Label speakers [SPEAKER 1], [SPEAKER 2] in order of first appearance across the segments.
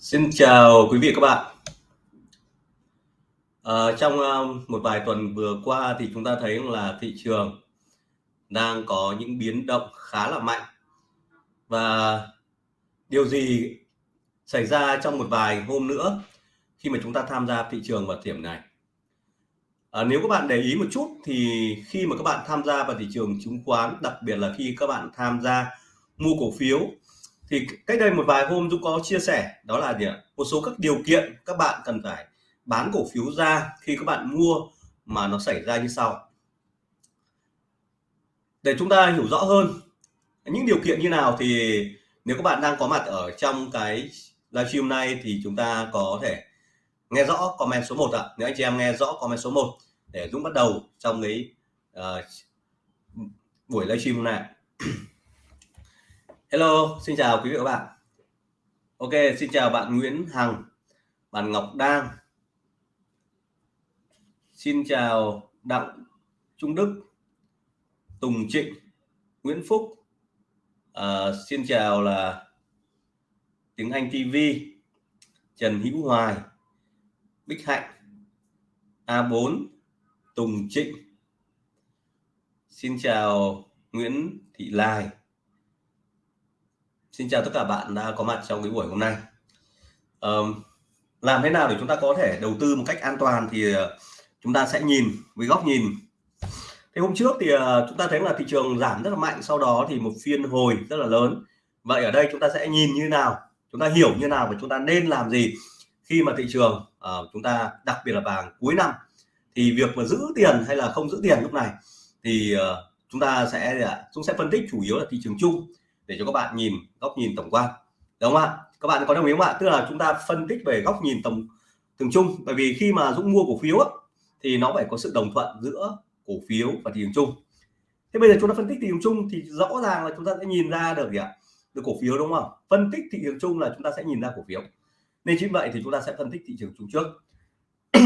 [SPEAKER 1] Xin chào quý vị các bạn. À, trong uh, một vài tuần vừa qua thì chúng ta thấy là thị trường đang có những biến động khá là mạnh và điều gì xảy ra trong một vài hôm nữa khi mà chúng ta tham gia thị trường vào điểm này. À, nếu các bạn để ý một chút thì khi mà các bạn tham gia vào thị trường chứng khoán, đặc biệt là khi các bạn tham gia mua cổ phiếu thì cách đây một vài hôm Dũng có chia sẻ đó là gì ạ? Một số các điều kiện các bạn cần phải bán cổ phiếu ra khi các bạn mua mà nó xảy ra như sau. Để chúng ta hiểu rõ hơn những điều kiện như nào thì nếu các bạn đang có mặt ở trong cái livestream này thì chúng ta có thể nghe rõ comment số 1 ạ. Nếu anh chị em nghe rõ comment số 1 để Dũng bắt đầu trong cái uh, buổi livestream này Hello, xin chào quý vị và các bạn. Ok, xin chào bạn Nguyễn Hằng, bạn Ngọc Đang. Xin chào Đặng Trung Đức, Tùng Trịnh, Nguyễn Phúc. À, xin chào là tiếng Anh TV, Trần Hữu Hoài, Bích Hạnh, A4, Tùng Trịnh. Xin chào Nguyễn Thị Lai Xin chào tất cả bạn đã có mặt trong cái buổi hôm nay. Um, làm thế nào để chúng ta có thể đầu tư một cách an toàn thì ờ, chúng ta sẽ nhìn với góc nhìn. Thế hôm trước thì ờ, chúng ta thấy là thị trường giảm rất là mạnh, sau đó thì một phiên hồi rất là lớn. Vậy ở đây chúng ta sẽ nhìn như nào, chúng ta hiểu như nào và chúng ta nên làm gì khi mà thị trường uh, chúng ta đặc biệt là vàng cuối năm thì việc mà giữ tiền hay là không giữ tiền lúc này thì uh, chúng ta sẽ chúng sẽ phân tích chủ yếu là thị trường chung để cho các bạn nhìn góc nhìn tổng quan. Đúng không ạ? Các bạn có đồng ý không ạ? Tức là chúng ta phân tích về góc nhìn tổng thường chung. Bởi vì khi mà Dũng mua cổ phiếu á, thì nó phải có sự đồng thuận giữa cổ phiếu và thị trường chung. Thế bây giờ chúng ta phân tích thị trường chung thì rõ ràng là chúng ta sẽ nhìn ra được gì ạ? Được cổ phiếu đúng không? Phân tích thị trường chung là chúng ta sẽ nhìn ra cổ phiếu. Nên chính vậy thì chúng ta sẽ phân tích thị trường chung trước.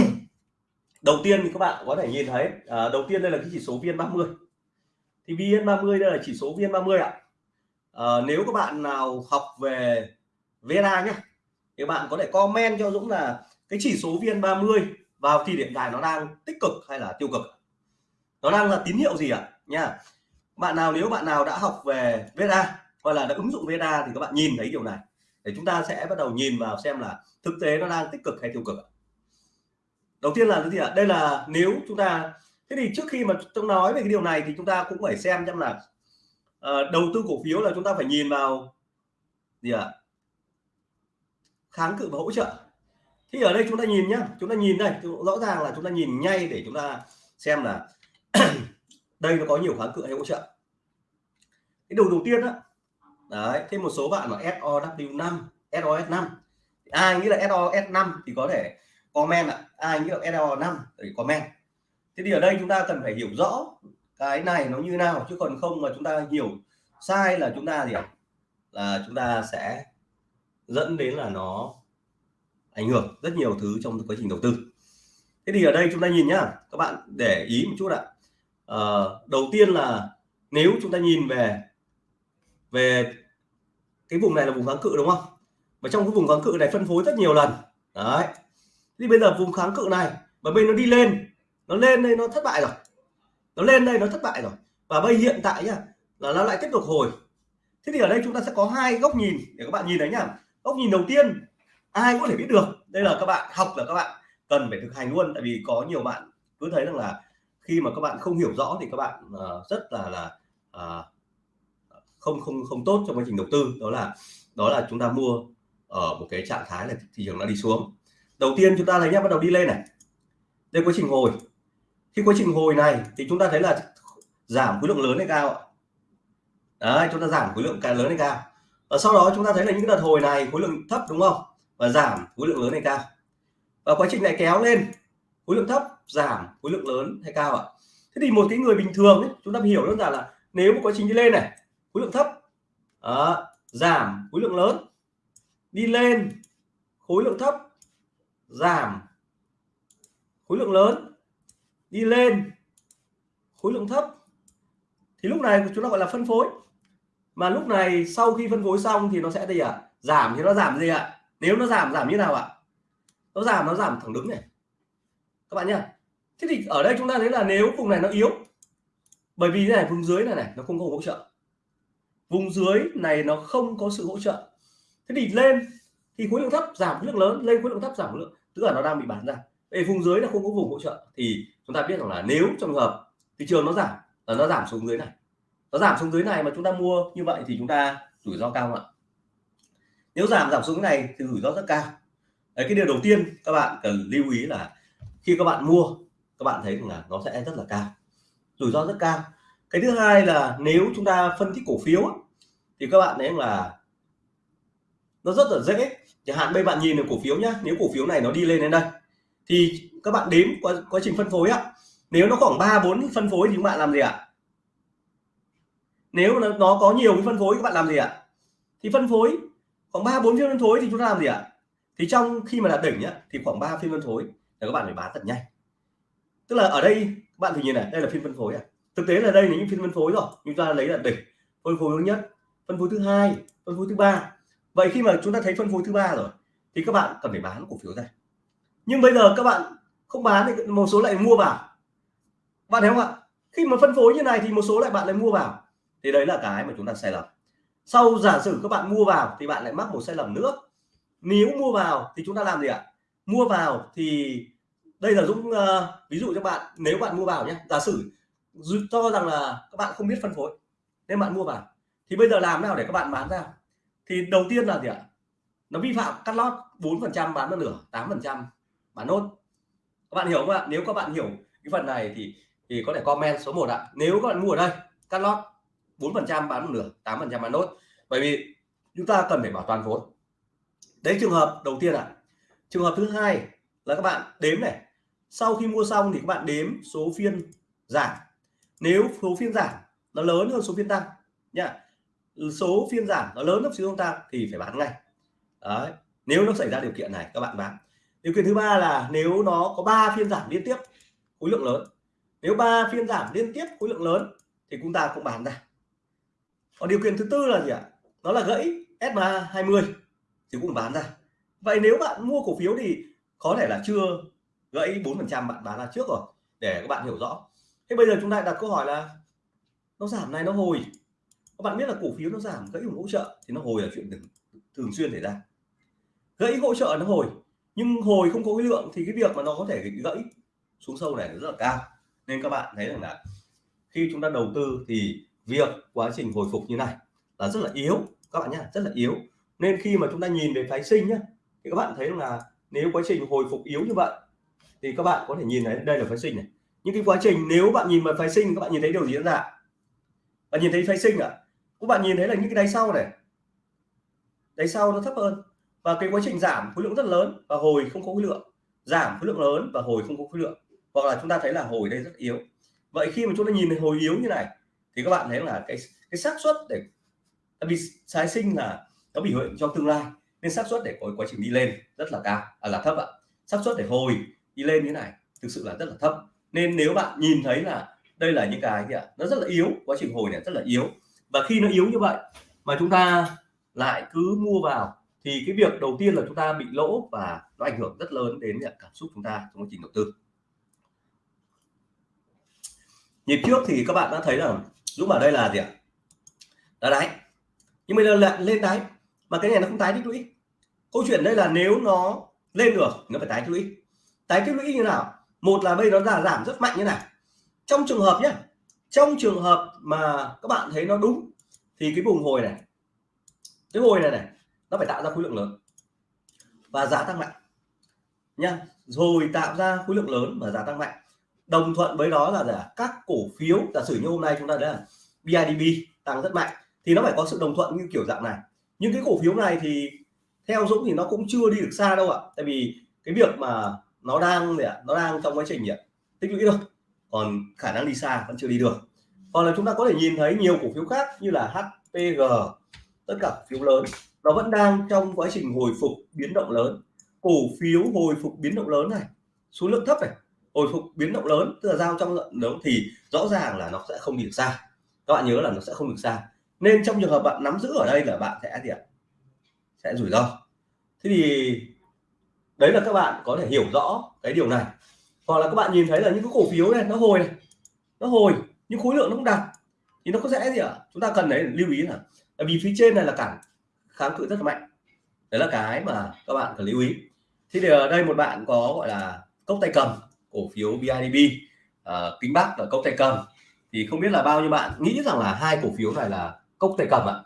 [SPEAKER 1] Đầu tiên thì các bạn có thể nhìn thấy à, đầu tiên đây là cái chỉ số vn 30 thì vn 30 đây là chỉ số vn 30 ạ à, nếu các bạn nào học về VNA nhé thì bạn có thể comment cho Dũng là cái chỉ số VN30 vào thì điểm tại nó đang tích cực hay là tiêu cực nó đang là tín hiệu gì ạ? Nha. Bạn nào nếu bạn nào đã học về VNA hoặc là đã ứng dụng VNA thì các bạn nhìn thấy điều này. Để chúng ta sẽ bắt đầu nhìn vào xem là thực tế nó đang tích cực hay tiêu cực đầu tiên là cái gì ạ? Đây là nếu chúng ta thế thì trước khi mà tôi nói về cái điều này thì chúng ta cũng phải xem xem là uh, đầu tư cổ phiếu là chúng ta phải nhìn vào gì ạ? À? kháng cự và hỗ trợ. Thì ở đây chúng ta nhìn nhá chúng ta nhìn đây rõ ràng là chúng ta nhìn ngay để chúng ta xem là đây nó có nhiều kháng cự hay hỗ trợ. Cái đầu đầu tiên đó đấy thêm một số bạn là SOW5 SOS5 ai nghĩ là SOS5 thì có thể comment ạ. Ai nghĩ là SOS5 thì comment. Thế thì ở đây chúng ta cần phải hiểu rõ cái này nó như nào chứ còn không mà chúng ta hiểu sai là chúng ta gì ạ? Là chúng ta sẽ dẫn đến là nó ảnh hưởng rất nhiều thứ trong quá trình đầu tư. Thế thì ở đây chúng ta nhìn nhá các bạn để ý một chút ạ. À, đầu tiên là nếu chúng ta nhìn về về cái vùng này là vùng kháng cự đúng không? Và trong cái vùng kháng cự này phân phối rất nhiều lần. Đấy. Thì bây giờ vùng kháng cự này và bên nó đi lên nó lên đây nó thất bại rồi nó lên đây nó thất bại rồi. Và bây hiện tại nhá là nó lại tiếp tục hồi. Thế thì ở đây chúng ta sẽ có hai góc nhìn để các bạn nhìn thấy nhá. Góc nhìn đầu tiên ai có thể biết được đây là các bạn học là các bạn cần phải thực hành luôn. Tại vì có nhiều bạn cứ thấy rằng là khi mà các bạn không hiểu rõ thì các bạn uh, rất là là uh, không không không tốt trong quá trình đầu tư. Đó là đó là chúng ta mua ở một cái trạng thái là thị trường đã đi xuống. Đầu tiên chúng ta thấy nhá bắt đầu đi lên này. Đây quá trình hồi khi quá trình hồi này thì chúng ta thấy là giảm khối lượng lớn hay cao đấy chúng ta giảm khối lượng càng lớn hay cao và sau đó chúng ta thấy là những đợt hồi này khối lượng thấp đúng không và giảm khối lượng lớn hay cao và quá trình này kéo lên khối lượng thấp giảm khối lượng lớn hay cao ạ thế thì một cái người bình thường ấy, chúng ta hiểu đơn giản là nếu một quá trình đi lên này khối lượng thấp à, giảm khối lượng lớn đi lên khối lượng thấp giảm khối lượng lớn đi lên, khối lượng thấp. Thì lúc này chúng ta gọi là phân phối. Mà lúc này sau khi phân phối xong thì nó sẽ gì ạ? À? giảm, thì nó giảm gì ạ? À? nếu nó giảm giảm như nào ạ? Nó giảm nó giảm thẳng đứng này. Các bạn nhá. Thế thì ở đây chúng ta thấy là nếu vùng này nó yếu, bởi vì này, vùng dưới này này, nó không có hỗ trợ. Vùng dưới này nó không có sự hỗ trợ. Thế thì lên thì khối lượng thấp giảm khối lượng lớn, lên khối lượng thấp giảm khối lượng. Tức là nó đang bị bán ra. Về vùng dưới là không có vùng hỗ trợ. Thì chúng ta biết rằng là nếu trong hợp thị trường nó giảm là nó giảm xuống dưới này nó giảm xuống dưới này mà chúng ta mua như vậy thì chúng ta rủi ro cao không ạ? Nếu giảm giảm xuống này thì rủi ro rất cao. Đấy, cái điều đầu tiên các bạn cần lưu ý là khi các bạn mua các bạn thấy rằng là nó sẽ rất là cao rủi ro rất cao. Cái thứ hai là nếu chúng ta phân tích cổ phiếu thì các bạn thấy là nó rất là dễ. Chẳng hạn bây bạn nhìn được cổ phiếu nhá nếu cổ phiếu này nó đi lên đến đây thì các bạn đếm quá, quá trình phân phối á nếu nó khoảng ba bốn phân phối thì các bạn làm gì ạ nếu nó có nhiều cái phân phối các bạn làm gì ạ thì phân phối khoảng ba bốn phiên phân phối thì chúng ta làm gì ạ thì trong khi mà đạt đỉnh nhá thì khoảng 3 phiên phân phối là các bạn phải bán thật nhanh tức là ở đây các bạn thì nhìn này đây là phiên phân phối à thực tế là đây là những phiên phân phối rồi chúng ta lấy là đỉnh phân phối thứ nhất phân phối thứ hai phân phối thứ ba vậy khi mà chúng ta thấy phân phối thứ ba rồi thì các bạn cần phải bán cổ phiếu ra nhưng bây giờ các bạn không bán thì một số lại mua vào. Bạn thấy không ạ? Khi mà phân phối như này thì một số lại bạn lại mua vào. Thì đấy là cái mà chúng ta sai lầm. Sau giả sử các bạn mua vào thì bạn lại mắc một sai lầm nữa. Nếu mua vào thì chúng ta làm gì ạ? Mua vào thì đây là Dũng uh, ví dụ cho bạn nếu bạn mua vào nhé. Giả sử cho rằng là các bạn không biết phân phối nên bạn mua vào. Thì bây giờ làm nào để các bạn bán ra? Thì đầu tiên là gì ạ? Nó vi phạm cắt lót 4 phần trăm bán một nửa 8 phần trăm bán nốt. Các bạn hiểu không ạ? Nếu các bạn hiểu cái phần này thì thì có thể comment số 1 ạ. Nếu các bạn mua ở đây, cắt lót 4 phần trăm bán một nửa 8 phần trăm bán nốt. Bởi vì chúng ta cần phải bảo toàn vốn. Đấy, trường hợp đầu tiên ạ. Trường hợp thứ hai là các bạn đếm này. Sau khi mua xong thì các bạn đếm số phiên giảm. Nếu số phiên giảm nó lớn hơn số phiên tăng nha số phiên giảm nó lớn hơn số phiên tăng thì phải bán ngay. Đấy. Nếu nó xảy ra điều kiện này, các bạn bán điều kiện thứ ba là nếu nó có 3 phiên giảm liên tiếp khối lượng lớn. Nếu ba phiên giảm liên tiếp khối lượng lớn thì chúng ta cũng bán ra. Còn điều kiện thứ tư là gì ạ? Nó là gãy SMA 20 thì cũng bán ra. Vậy nếu bạn mua cổ phiếu thì có thể là chưa gãy 4 phần trăm bạn bán ra trước rồi để các bạn hiểu rõ. Thế bây giờ chúng ta đặt câu hỏi là nó giảm này nó hồi. Các bạn biết là cổ phiếu nó giảm gãy hỗ trợ thì nó hồi là chuyện thường, thường xuyên xảy ra. Gãy hỗ trợ nó hồi nhưng hồi không có cái lượng thì cái việc mà nó có thể gãy xuống sâu này nó rất là cao. Nên các bạn thấy rằng là khi chúng ta đầu tư thì việc quá trình hồi phục như này là rất là yếu. Các bạn nhé rất là yếu. Nên khi mà chúng ta nhìn về phái sinh nhé thì các bạn thấy là nếu quá trình hồi phục yếu như vậy, thì các bạn có thể nhìn thấy đây là phái sinh này. Những cái quá trình nếu bạn nhìn vào phái sinh, các bạn nhìn thấy điều gì diễn ra bạn nhìn thấy phái sinh à? Các bạn nhìn thấy là những cái đáy sau này. Đáy sau nó thấp hơn và cái quá trình giảm khối lượng rất lớn và hồi không có khối lượng. Giảm khối lượng lớn và hồi không có khối lượng. Hoặc là chúng ta thấy là hồi đây rất yếu. Vậy khi mà chúng ta nhìn thấy hồi yếu như này thì các bạn thấy là cái cái xác suất để bị tái sinh là nó biểu hiện trong tương lai. Nên xác suất để có quá trình đi lên rất là cao à, là thấp ạ. Xác suất để hồi đi lên như này thực sự là rất là thấp. Nên nếu bạn nhìn thấy là đây là những cái gì ạ nó rất là yếu quá trình hồi này rất là yếu. Và khi nó yếu như vậy mà chúng ta lại cứ mua vào thì cái việc đầu tiên là chúng ta bị lỗ và nó ảnh hưởng rất lớn đến cảm xúc chúng ta trong quá trình đầu tư. Nhịp trước thì các bạn đã thấy là Dũng bảo đây là gì ạ? Là đáy. Nhưng bây giờ lại lên đáy, mà cái này nó không tái tích lũy. Câu chuyện đây là nếu nó lên được nó phải tái tích lũy. Tái tích lũy như nào? Một là bây nó giảm rất mạnh như này. Trong trường hợp nhé trong trường hợp mà các bạn thấy nó đúng, thì cái vùng hồi này, cái hồi này này nó phải tạo ra khối lượng lớn. Và giá tăng mạnh. Nha rồi tạo ra khối lượng lớn và giá tăng mạnh. Đồng thuận với đó là giả các cổ phiếu, giả sử như hôm nay chúng ta đã là BIDB tăng rất mạnh, thì nó phải có sự đồng thuận như kiểu dạng này. Nhưng cái cổ phiếu này thì theo Dũng thì nó cũng chưa đi được xa đâu ạ. Tại vì cái việc mà nó đang gì ạ? Nó đang trong quá trình gì ạ? Tích lũy thôi. Còn khả năng đi xa vẫn chưa đi được. Còn là chúng ta có thể nhìn thấy nhiều cổ phiếu khác như là HPG tất cả phiếu lớn nó vẫn đang trong quá trình hồi phục biến động lớn. Cổ phiếu hồi phục biến động lớn này, số lượng thấp này, hồi phục biến động lớn, tức là giao trong lượng lớn thì rõ ràng là nó sẽ không đi được xa. Các bạn nhớ là nó sẽ không được xa. Nên trong trường hợp bạn nắm giữ ở đây là bạn sẽ gì ạ? Sẽ rủi ro. Thế thì đấy là các bạn có thể hiểu rõ cái điều này. Hoặc là các bạn nhìn thấy là những cái cổ phiếu này, nó hồi này, nó hồi nhưng khối lượng nó không đạt, thì nó có sẽ gì ạ? Chúng ta cần đấy lưu ý là vì phía trên này là cản kháng cự rất là mạnh. Đấy là cái mà các bạn cần lưu ý. Thì ở đây một bạn có gọi là cốc tay cầm cổ phiếu BIDV uh, à, kính bắc là cốc tay cầm. Thì không biết là bao nhiêu bạn nghĩ rằng là hai cổ phiếu này là cốc tay cầm ạ?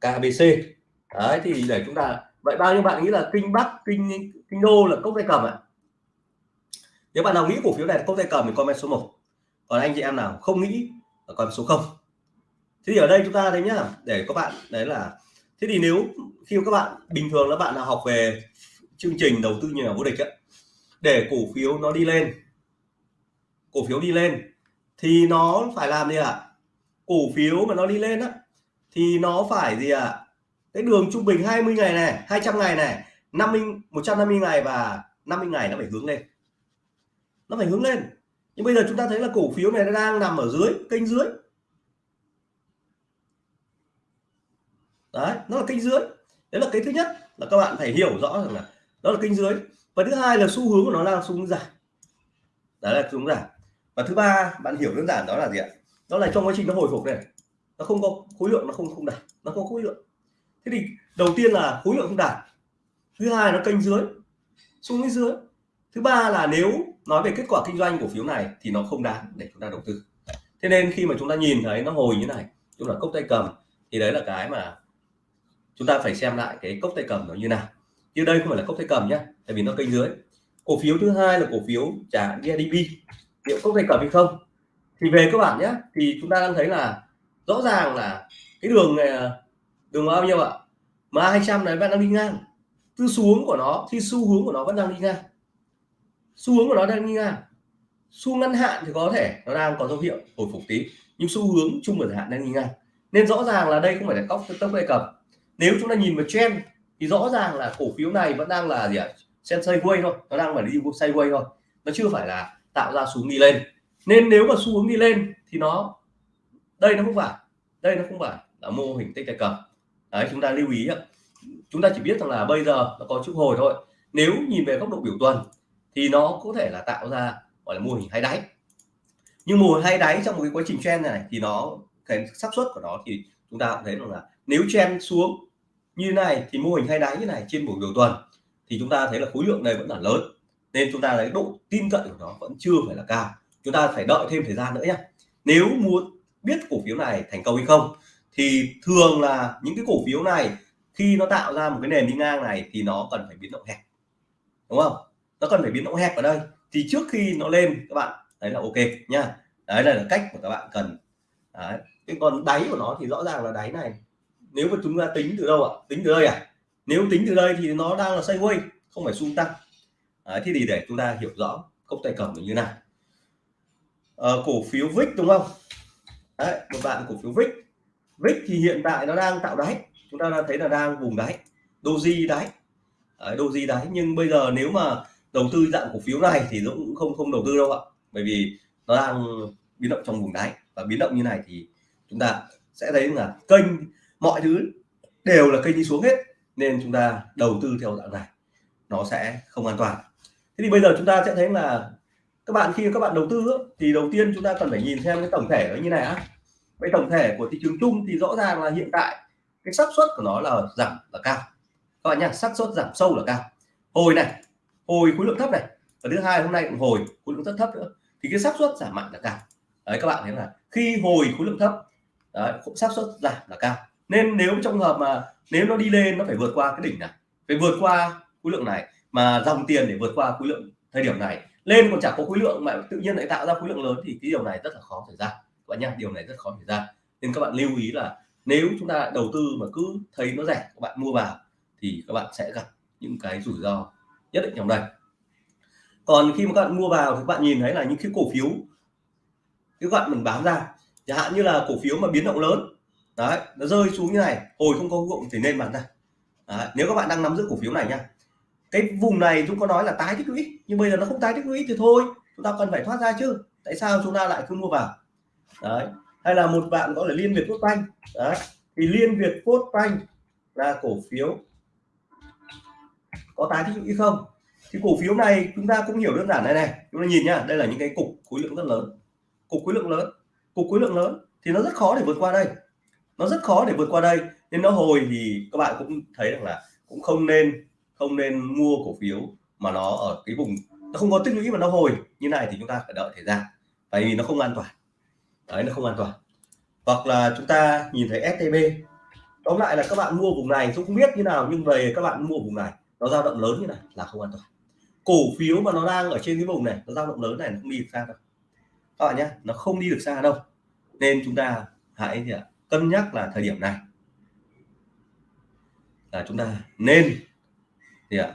[SPEAKER 1] KBC đấy thì để chúng ta vậy bao nhiêu bạn nghĩ là kinh bắc kinh kinh đô là cốc tay cầm ạ? Nếu bạn nào nghĩ cổ phiếu này là cốc tay cầm thì comment số 1 còn anh chị em nào không nghĩ là comment số 0 thế thì ở đây chúng ta thấy nhá để các bạn đấy là thế thì nếu khi các bạn bình thường là bạn nào học về chương trình đầu tư nhà vô địch ấy, để cổ phiếu nó đi lên cổ phiếu đi lên thì nó phải làm gì ạ à? cổ phiếu mà nó đi lên á thì nó phải gì ạ à? cái đường trung bình 20 ngày này 200 ngày này 50 150 ngày và 50 ngày nó phải hướng lên nó phải hướng lên nhưng bây giờ chúng ta thấy là cổ phiếu này nó đang nằm ở dưới kênh dưới đấy, nó là kênh dưới. Đấy là cái thứ nhất là các bạn phải hiểu rõ rằng là đó là kênh dưới. Và thứ hai là xu hướng của nó là xu hướng giảm. Đấy là xu hướng giảm. Và thứ ba, bạn hiểu đơn giản đó là gì ạ? Đó là trong quá trình nó hồi phục này, nó không có khối lượng, nó không không đạt. Nó không có khối lượng. Thế thì đầu tiên là khối lượng không đạt. Thứ hai nó kênh dưới. Xuống dưới. Thứ ba là nếu nói về kết quả kinh doanh cổ phiếu này thì nó không đáng để chúng ta đầu tư. Thế nên khi mà chúng ta nhìn thấy nó hồi như này, chúng là cốc tay cầm, thì đấy là cái mà chúng ta phải xem lại cái cốc tay cầm nó như nào. Chứ đây không phải là cốc tay cầm nhé tại vì nó kênh dưới. Cổ phiếu thứ hai là cổ phiếu trả GDP liệu cốc tay cầm hay không? Thì về các bạn nhé thì chúng ta đang thấy là rõ ràng là cái đường này đường bao nhiêu ạ? Mà 200 này vẫn đang đi ngang. Tư xuống của nó, thì xu hướng của nó vẫn đang đi ngang. Xu hướng của nó đang đi ngang. Xu ngắn hạn thì có thể nó đang có dấu hiệu hồi phục tí, nhưng xu hướng chung và hạn đang đi ngang. Nên rõ ràng là đây không phải là cốc tốc tay cầm nếu chúng ta nhìn vào trend, thì rõ ràng là cổ phiếu này vẫn đang là gì ạ? Sen sideways thôi, nó đang phải đi sideways thôi. Nó chưa phải là tạo ra xuống đi lên. Nên nếu mà xu hướng đi lên thì nó, đây nó không phải, đây nó không phải là mô hình tích cực. cầm đấy, chúng ta lưu ý ạ. Chúng ta chỉ biết rằng là bây giờ nó có chút hồi thôi. Nếu nhìn về góc độ biểu tuần, thì nó có thể là tạo ra gọi là mô hình hay đáy nhưng mô hình hay đáy trong một cái quá trình trend này thì nó, cái xác suất của nó thì chúng ta cũng thấy rằng là nếu trend xuống như này thì mô hình hay đáy như này trên buổi đầu tuần thì chúng ta thấy là khối lượng này vẫn là lớn. Nên chúng ta lấy độ tin cậy của nó vẫn chưa phải là cao. Chúng ta phải đợi thêm thời gian nữa nhé nếu muốn biết cổ phiếu này thành công hay không thì thường là những cái cổ phiếu này khi nó tạo ra một cái nền đi ngang này thì nó cần phải biến động hẹp. Đúng không? Nó cần phải biến động hẹp ở đây. Thì trước khi nó lên, các bạn, đấy là ok nha đấy là cách của các bạn cần. Đấy. cái còn đáy của nó thì rõ ràng là đáy này nếu mà chúng ta tính từ đâu ạ? Tính từ đây à? Nếu tính từ đây thì nó đang là sideways không phải xung tăng. Đấy, thế thì để chúng ta hiểu rõ cốc tay cầm như nào. À, cổ phiếu VIX đúng không? Đấy, một bạn cổ phiếu VIX VIX thì hiện tại nó đang tạo đáy. Chúng ta đang thấy là đang vùng đáy. Doji đáy. Đấy, doji đáy. Nhưng bây giờ nếu mà đầu tư dạng cổ phiếu này thì Dũng cũng không không đầu tư đâu ạ. Bởi vì nó đang biến động trong vùng đáy. Và biến động như này thì chúng ta sẽ thấy là kênh mọi thứ đều là kênh đi xuống hết, nên chúng ta đầu tư theo dạng này, nó sẽ không an toàn. Thế thì bây giờ chúng ta sẽ thấy là các bạn, khi các bạn đầu tư thì đầu tiên chúng ta cần phải nhìn xem cái tổng thể nó như này á. Vậy tổng thể của thị trường chung thì rõ ràng là hiện tại cái xác suất của nó là giảm là cao. Các bạn nhá, xác suất giảm sâu là cao. Hồi này, hồi khối lượng thấp này, và thứ hai hôm nay cũng hồi khối lượng rất thấp nữa, thì cái xác suất giảm mạnh là cao. Đấy, các bạn thấy là khi hồi khối lượng thấp, đấy, xác suất giảm là cao nên nếu trong hợp mà, nếu nó đi lên, nó phải vượt qua cái đỉnh này, phải vượt qua khối lượng này, mà dòng tiền để vượt qua khối lượng thời điểm này. Lên còn chẳng có khối lượng mà tự nhiên lại tạo ra khối lượng lớn thì cái điều này rất là khó xảy ra. Các bạn nhá, điều này rất khó xảy ra. Nên các bạn lưu ý là nếu chúng ta đầu tư mà cứ thấy nó rẻ, các bạn mua vào thì các bạn sẽ gặp những cái rủi ro nhất định trong đây. Còn khi mà các bạn mua vào thì các bạn nhìn thấy là những cái cổ phiếu, cái bạn mình bán ra. Chẳng hạn như là cổ phiếu mà biến động lớn đấy nó rơi xuống như này hồi không có gụng thì nên bán ra. Đấy, nếu các bạn đang nắm giữ cổ phiếu này nha cái vùng này chúng có nói là tái tích lũy nhưng bây giờ nó không tái tích lũy thì thôi chúng ta cần phải thoát ra chứ. Tại sao chúng ta lại cứ mua vào? Đấy hay là một bạn có là liên việt quốc banh. Đấy thì liên việt quốc banh là cổ phiếu có tái tích lũy không? Thì cổ phiếu này chúng ta cũng hiểu đơn giản này này. Chúng ta nhìn nhá đây là những cái cục khối lượng rất lớn. Cục khối lượng lớn cục khối lượng lớn thì nó rất khó để vượt qua đây nó rất khó để vượt qua đây. Nên nó hồi thì các bạn cũng thấy rằng là cũng không nên không nên mua cổ phiếu mà nó ở cái vùng, nó không có tích lũy mà nó hồi. Như này thì chúng ta phải đợi thời gian. Tại vì nó không an toàn. Đấy, nó không an toàn. Hoặc là chúng ta nhìn thấy STB tóm lại là các bạn mua vùng này cũng không biết như nào, nhưng về các bạn mua vùng này, nó dao động lớn như này là không an toàn. Cổ phiếu mà nó đang ở trên cái vùng này, nó dao động lớn này nó không đi được xa đâu. Các bạn nhé, nó không đi được xa đâu. Nên chúng ta hãy gì ạ? Cân nhắc là thời điểm này. Là chúng ta nên, gì ạ?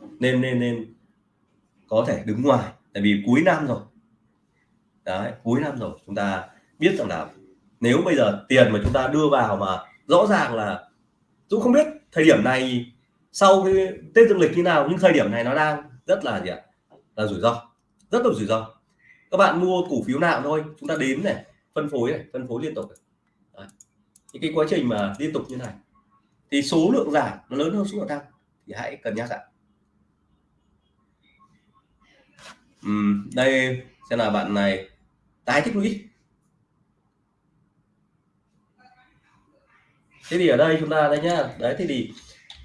[SPEAKER 1] Nên nên nên có thể đứng ngoài, tại vì cuối năm rồi. Đấy, cuối năm rồi, chúng ta biết rằng là nếu bây giờ tiền mà chúng ta đưa vào mà rõ ràng là Dũng không biết thời điểm này sau cái Tết dương lịch như nào, nhưng thời điểm này nó đang rất là gì ạ? Là rủi ro, rất là rủi ro. Các bạn mua cổ phiếu nào thôi, chúng ta đến này phân phối này phân phối liên tục Đấy. thì cái quá trình mà liên tục như này thì số lượng giảm nó lớn hơn số lượng tăng thì hãy cân nhắc ạ uhm, đây sẽ là bạn này tái tích lũy. Thế thì ở đây chúng ta đây nhá đấy thì thì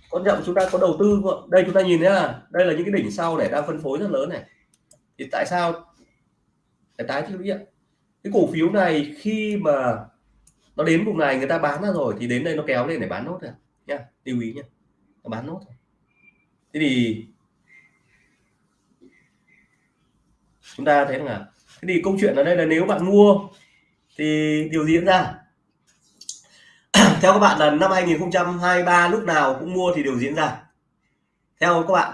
[SPEAKER 1] quan trọng chúng ta có đầu tư đây chúng ta nhìn nhá đây là những cái đỉnh sau để đang phân phối rất lớn này. Thì tại sao phải tái tích lũy ạ? Cái cổ phiếu này khi mà nó đến vùng này người ta bán ra rồi thì đến đây nó kéo lên để bán nốt rồi nha, lưu ý nha. Nó bán nốt thế thì chúng ta thấy là, thế thì câu chuyện ở đây là nếu bạn mua thì điều gì diễn ra? Theo các bạn là năm 2023 lúc nào cũng mua thì điều diễn ra? Theo các bạn,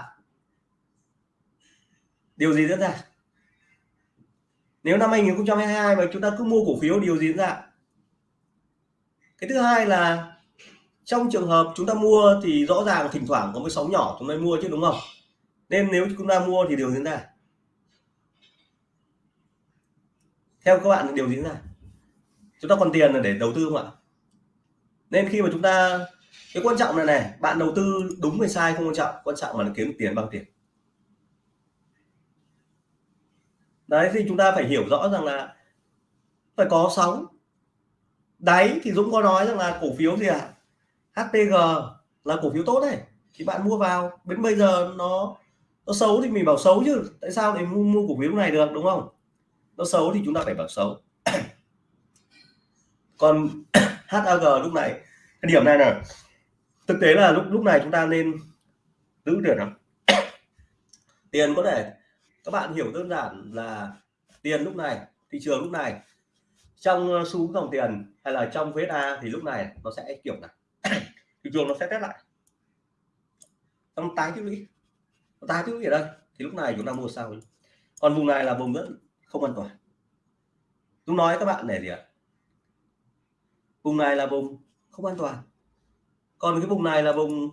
[SPEAKER 1] điều gì diễn ra? Nếu năm 2022 mà chúng ta cứ mua cổ phiếu, điều gì diễn ra? Cái thứ hai là trong trường hợp chúng ta mua thì rõ ràng thỉnh thoảng có một sóng nhỏ chúng ta mua chứ, đúng không? Nên nếu chúng ta mua thì điều diễn ra. Theo các bạn điều diễn ra. Chúng ta còn tiền là để đầu tư không ạ? Nên khi mà chúng ta, cái quan trọng này này, bạn đầu tư đúng hay sai không quan trọng quan trọng là kiếm tiền bằng tiền. Đấy thì chúng ta phải hiểu rõ rằng là phải có sóng. Đáy thì Dũng có nói rằng là cổ phiếu gì ạ? À? HTG là cổ phiếu tốt này thì bạn mua vào. Đến bây giờ nó nó xấu thì mình bảo xấu chứ. Tại sao để mua, mua cổ phiếu này được đúng không? Nó xấu thì chúng ta phải bảo xấu. Còn HAG lúc này cái điểm này là thực tế là lúc lúc này chúng ta nên giữ tiền lắm tiền có thể các bạn hiểu đơn giản là tiền lúc này, thị trường lúc này. Trong ờ, xu dòng tiền hay là trong vết A thì lúc này nó sẽ kiểu này thị trường nó sẽ test lại. Trong tái tích lũy tái tích lũy ở đây thì lúc này chúng ta mua sao còn vùng này là vùng rất không an toàn. Chúng nói các bạn này gì ạ? Vùng này là vùng không an toàn. Còn cái vùng này là vùng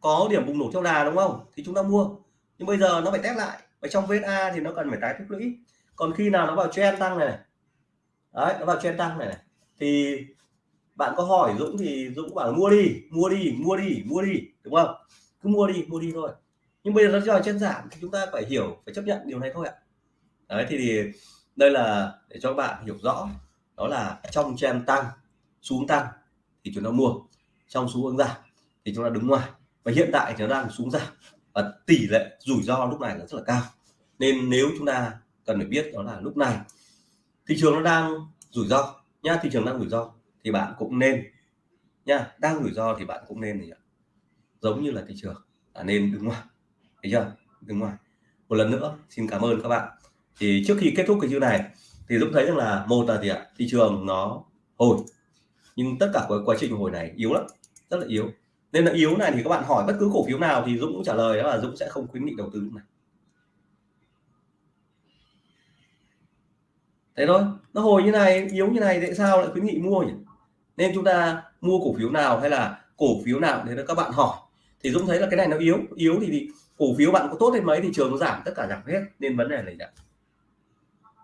[SPEAKER 1] có điểm bùng nổ theo đà đúng không? Thì chúng ta mua. Nhưng bây giờ nó phải test lại và trong VSA thì nó cần phải tái tích lũy. Còn khi nào nó vào trend tăng này, đấy nó vào trend tăng này, này. Thì bạn có hỏi Dũng thì Dũng bảo mua đi mua đi mua đi mua đi đúng không? Cứ mua đi mua đi thôi. Nhưng bây giờ nó cho trên giảm thì chúng ta phải hiểu phải chấp nhận điều này thôi ạ. Đấy thì, thì đây là để cho các bạn hiểu rõ. Đó là trong trend tăng xuống tăng thì chúng ta mua. Trong xuống hướng giảm thì chúng ta đứng ngoài. Và hiện tại thì nó đang xuống giảm và tỷ lệ rủi ro lúc này là rất là cao. Nên nếu chúng ta cần phải biết đó là lúc này, thị trường nó đang rủi ro. Nha thị trường đang rủi ro thì bạn cũng nên nha đang rủi ro thì bạn cũng nên thì giống như là thị trường, là nên đứng ngoài. Thấy chưa? Đứng ngoài. Một lần nữa, xin cảm ơn các bạn. Thì trước khi kết thúc cái chương này, thì Dũng thấy rằng là một là gì ạ? Thị trường nó hồi. Nhưng tất cả quá trình hồi này yếu lắm, rất là yếu nên là yếu này thì các bạn hỏi bất cứ cổ phiếu nào thì Dũng cũng trả lời đó là Dũng sẽ không khuyến nghị đầu tư này. Thế thôi nó hồi như này yếu như này tại sao lại khuyến nghị mua nhỉ? Nên chúng ta mua cổ phiếu nào hay là cổ phiếu nào để các bạn hỏi. Thì Dũng thấy là cái này nó yếu yếu thì, thì cổ phiếu bạn có tốt đến mấy thì trường nó giảm tất cả giảm hết nên vấn đề này đã.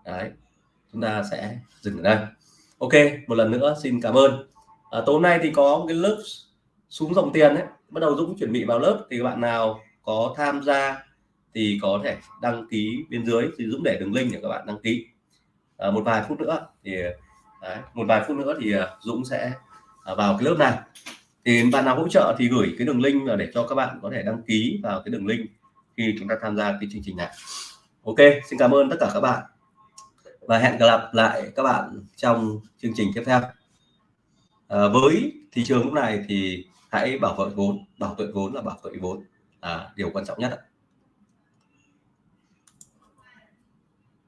[SPEAKER 1] đấy chúng ta sẽ dừng ở đây. Ok một lần nữa xin cảm ơn. À, tối nay thì có một cái lớp xuống dòng tiền đấy bắt đầu Dũng chuẩn bị vào lớp thì các bạn nào có tham gia thì có thể đăng ký bên dưới. Thì Dũng để đường link để các bạn đăng ký. À, một vài phút nữa thì đấy, một vài phút nữa thì à, Dũng sẽ à, vào cái lớp này. Thì bạn nào hỗ trợ thì gửi cái đường link để cho các bạn có thể đăng ký vào cái đường link khi chúng ta tham gia cái chương trình này. Ok xin cảm ơn tất cả các bạn. Và hẹn gặp lại các bạn trong chương trình tiếp theo. À, với thị trường lúc này thì hãy bảo vệ vốn bảo vệ vốn là bảo vệ vốn. À, điều quan trọng nhất ạ.